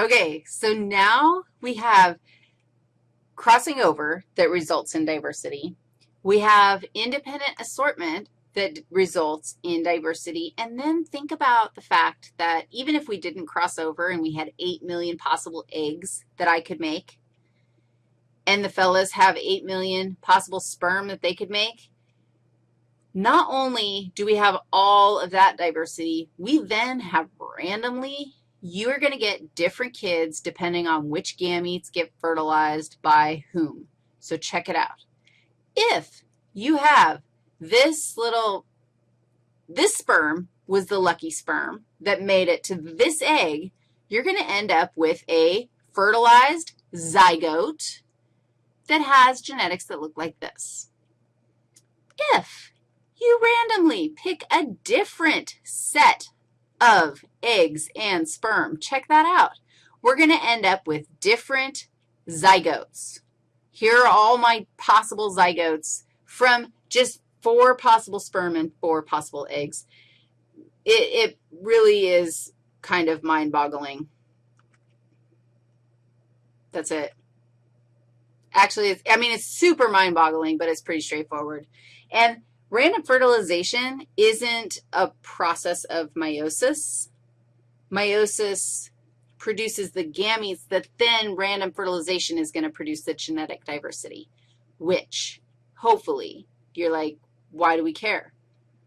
Okay, so now we have crossing over that results in diversity. We have independent assortment that results in diversity, and then think about the fact that even if we didn't cross over and we had 8 million possible eggs that I could make, and the fellas have 8 million possible sperm that they could make, not only do we have all of that diversity, we then have randomly, you are going to get different kids depending on which gametes get fertilized by whom. So check it out. If you have this little, this sperm was the lucky sperm that made it to this egg, you're going to end up with a fertilized zygote that has genetics that look like this. If you randomly pick a different set of eggs and sperm, check that out. We're going to end up with different zygotes. Here are all my possible zygotes from just four possible sperm and four possible eggs. It, it really is kind of mind-boggling. That's it. Actually, I mean, it's super mind-boggling, but it's pretty straightforward. And random fertilization isn't a process of meiosis. Meiosis produces the gametes that then random fertilization is going to produce the genetic diversity, which hopefully you're like, why do we care?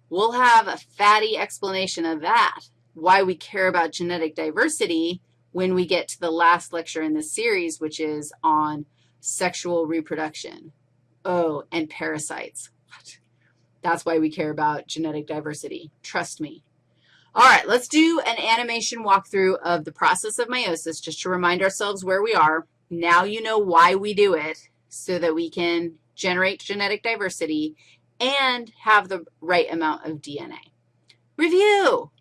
We'll have a fatty explanation of that, why we care about genetic diversity when we get to the last lecture in this series, which is on sexual reproduction. Oh, and parasites. What? That's why we care about genetic diversity. Trust me. All right, let's do an animation walkthrough of the process of meiosis just to remind ourselves where we are. Now you know why we do it so that we can generate genetic diversity and have the right amount of DNA. Review.